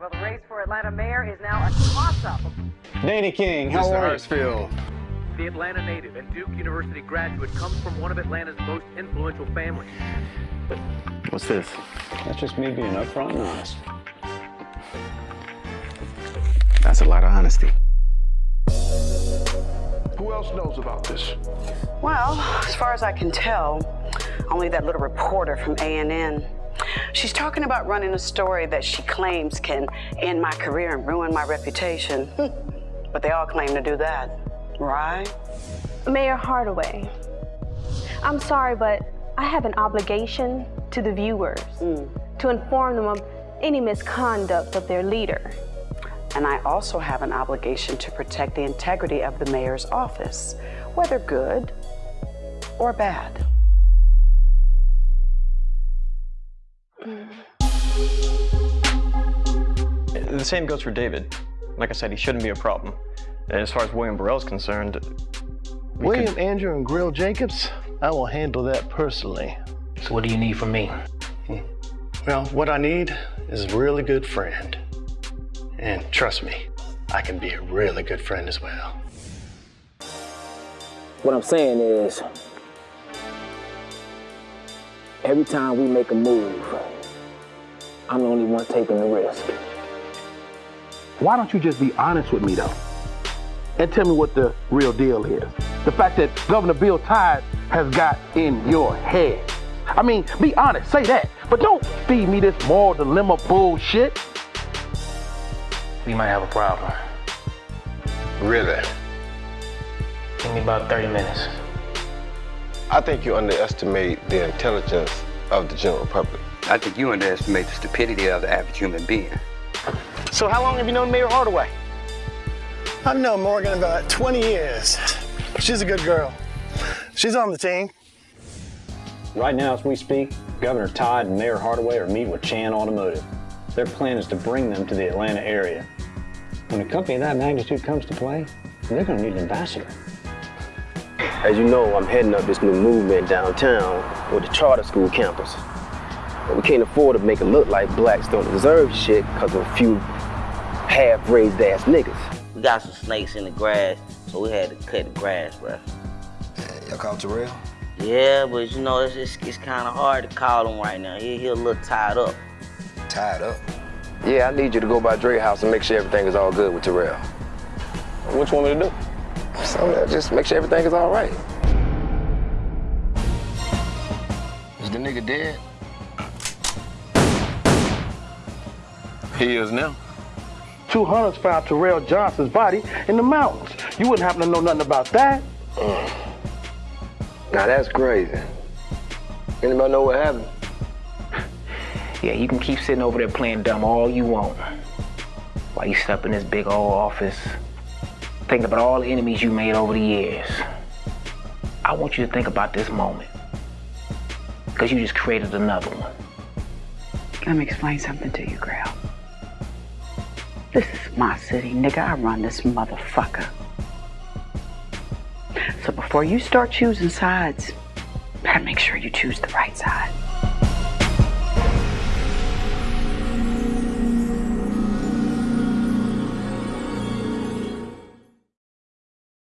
Well, the race for Atlanta mayor is now a toss-up. Danny King, how Mr. are you? Hartsfield. The Atlanta native and Duke University graduate comes from one of Atlanta's most influential families. What's this? That's just me being upfront and honest. That's a lot of honesty. Who else knows about this? Well, as far as I can tell, only that little reporter from ANN. She's talking about running a story that she claims can end my career and ruin my reputation. Hmm. but they all claim to do that, right? Mayor Hardaway, I'm sorry, but I have an obligation to the viewers hmm. to inform them of any misconduct of their leader. And I also have an obligation to protect the integrity of the mayor's office, whether good or bad. The same goes for David. Like I said, he shouldn't be a problem. And as far as William Burrell's concerned, William, could- Andrew, and Grill Jacobs, I will handle that personally. So what do you need from me? Well, what I need is a really good friend. And trust me, I can be a really good friend as well. What I'm saying is, every time we make a move, I'm the only one taking the risk. Why don't you just be honest with me, though? And tell me what the real deal is. The fact that Governor Bill Tide has got in your head. I mean, be honest, say that. But don't feed me this moral dilemma bullshit. We might have a problem. Really? Give me about 30 minutes. I think you underestimate the intelligence of the general public. I think you underestimate the stupidity of the average human being. So how long have you known Mayor Hardaway? I've known Morgan about 20 years. She's a good girl. She's on the team. Right now, as we speak, Governor Todd and Mayor Hardaway are meeting with Chan Automotive. Their plan is to bring them to the Atlanta area. When a company of that magnitude comes to play, they're going to need an ambassador. As you know, I'm heading up this new movement downtown with the charter school campus. But we can't afford to make it look like blacks don't deserve shit because of a few half-raised ass niggas. We got some snakes in the grass, so we had to cut the grass, bro. Y'all called Terrell? Yeah, but you know, it's, it's, it's kind of hard to call him right now. He, he a little tied up. Tied up? Yeah, I need you to go by Dre house and make sure everything is all good with Terrell. What you want me to do? So just make sure everything is all right. Is the nigga dead? He is now. Two hunters found Terrell Johnson's body in the mountains. You wouldn't happen to know nothing about that. Mm. Now that's crazy. Anybody know what happened? Yeah, you can keep sitting over there playing dumb all you want. While you sit up in this big old office, thinking about all the enemies you made over the years. I want you to think about this moment. Because you just created another one. Let me explain something to you, Grail. This is my city, nigga. I run this motherfucker. So before you start choosing sides, better make sure you choose the right side.